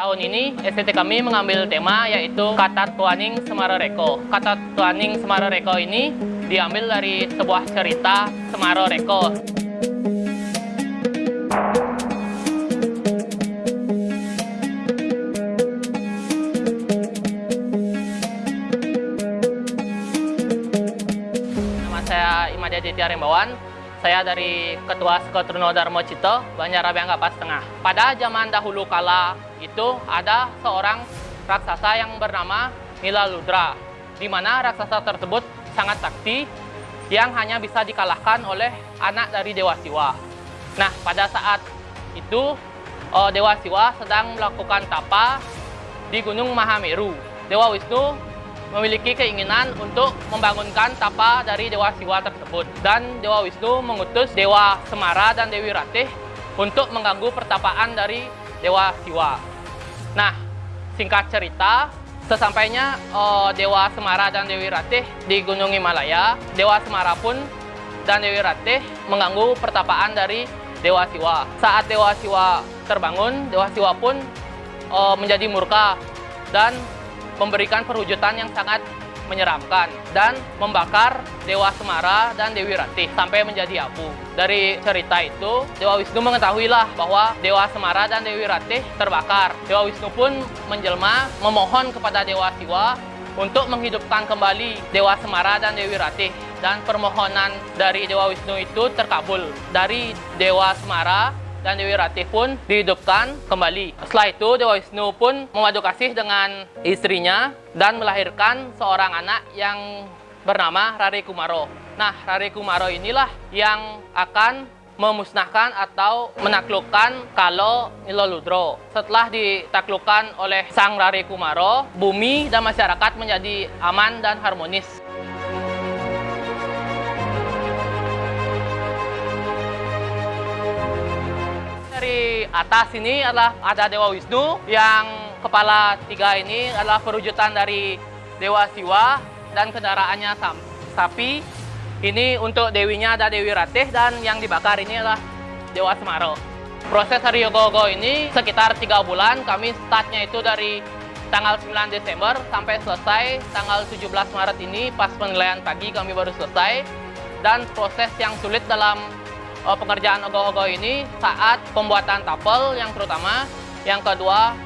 Tahun ini STT kami mengambil tema yaitu Kata Tuaning Semaroreko. Kata Tuaning Semaroreko ini diambil dari sebuah cerita Semaroreko. Nama saya Imadi Aditya Rembawan. Saya dari Ketua Sekotrono Darmo Cito, Banjarabangga Pas Tengah. Pada zaman dahulu kala itu ada seorang raksasa yang bernama Nila Ludra, di mana raksasa tersebut sangat sakti yang hanya bisa dikalahkan oleh anak dari Dewa Siwa. Nah, pada saat itu uh, Dewa Siwa sedang melakukan tapa di Gunung Mahameru. Dewa Wisnu memiliki keinginan untuk membangunkan tapa dari Dewa Siwa tersebut. Dan Dewa Wisnu mengutus Dewa Semara dan Dewi Ratih untuk mengganggu pertapaan dari Dewa Siwa. Nah, singkat cerita, sesampainya uh, Dewa Semara dan Dewi Ratih di Gunung Himalaya, Dewa Semara pun dan Dewi Ratih mengganggu pertapaan dari Dewa Siwa. Saat Dewa Siwa terbangun, Dewa Siwa pun uh, menjadi murka dan memberikan perwujudan yang sangat menyeramkan dan membakar Dewa Semara dan Dewi Ratih sampai menjadi abu. Dari cerita itu, Dewa Wisnu mengetahuilah bahwa Dewa Semara dan Dewi Ratih terbakar. Dewa Wisnu pun menjelma memohon kepada Dewa Siwa untuk menghidupkan kembali Dewa Semara dan Dewi Ratih. Dan permohonan dari Dewa Wisnu itu terkabul. Dari Dewa Semara dan Dewi Ratih pun dihidupkan kembali. Setelah itu Dewa Wisnu pun memadu kasih dengan istrinya dan melahirkan seorang anak yang bernama Rari Kumaro. Nah, Rari Kumaro inilah yang akan memusnahkan atau menaklukkan kalau Niloludro. Setelah ditaklukkan oleh Sang Rari Kumaro, bumi dan masyarakat menjadi aman dan harmonis. Atas ini adalah ada Dewa Wisnu yang kepala tiga ini adalah perwujudan dari Dewa Siwa dan kendaraannya sapi. Ini untuk dewinya ada Dewi Ratih dan yang dibakar ini adalah Dewa Semaro. Proses hari Yogo-Yogo ini sekitar tiga bulan. Kami startnya itu dari tanggal 9 Desember sampai selesai tanggal 17 Maret ini pas penilaian pagi kami baru selesai. Dan proses yang sulit dalam uh, pengerjaan ogoh-ogoh ini saat pembuatan tapel yang terutama, yang kedua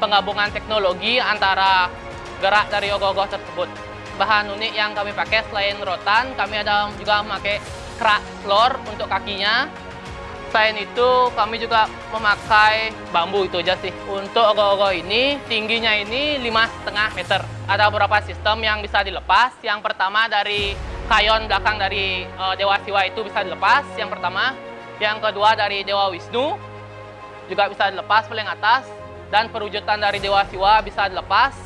penggabungan teknologi antara gerak dari ogoh-ogoh tersebut. Bahan unik yang kami pakai selain rotan, kami ada juga memakai kerak floor untuk kakinya. Selain itu, kami juga memakai bambu itu aja sih. Untuk ogoh-ogoh ini, tingginya ini 5,5 meter. Ada beberapa sistem yang bisa dilepas. Yang pertama dari kayon belakang dari uh, Dewa Siwa itu bisa dilepas, yang pertama. Yang kedua dari Dewa Wisnu, juga bisa dilepas paling atas. Dan perwujudan dari Dewa Siwa bisa dilepas.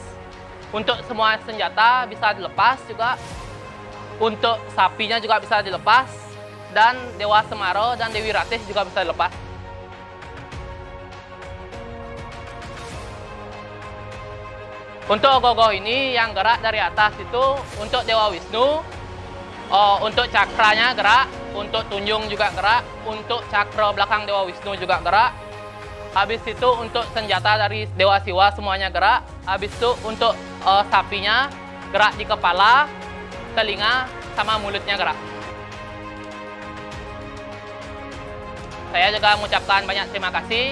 Untuk semua senjata bisa dilepas juga. Untuk sapinya juga bisa dilepas. Dan Dewa Semaro dan Dewi Ratih juga bisa dilepas. Untuk ogoh-ogoh ini yang gerak dari atas itu untuk Dewa Wisnu, Oh, untuk cakranya gerak, untuk tunjung juga gerak, untuk cakra belakang Dewa Wisnu juga gerak. Habis itu untuk senjata dari Dewa Siwa semuanya gerak. Habis itu untuk uh, sapinya gerak di kepala, telinga, sama mulutnya gerak. Saya juga mengucapkan banyak terima kasih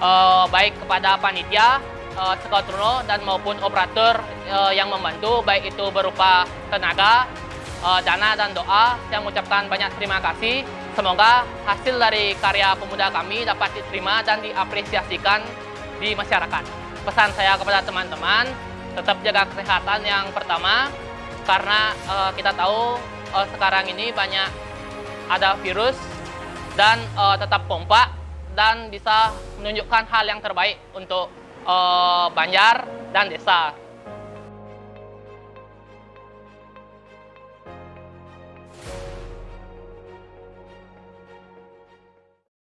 uh, baik kepada panitia, uh, Sekotruno dan maupun operator uh, yang membantu baik itu berupa tenaga, uh, dana dan doa. Saya mengucapkan banyak terima kasih. Semoga hasil dari karya pemuda kami dapat diterima dan diapresiasikan di masyarakat. Pesan saya kepada teman-teman, tetap jaga kesehatan yang pertama, karena uh, kita tahu uh, sekarang ini banyak ada virus, dan uh, tetap kompak, dan bisa menunjukkan hal yang terbaik untuk uh, Banjar dan desa.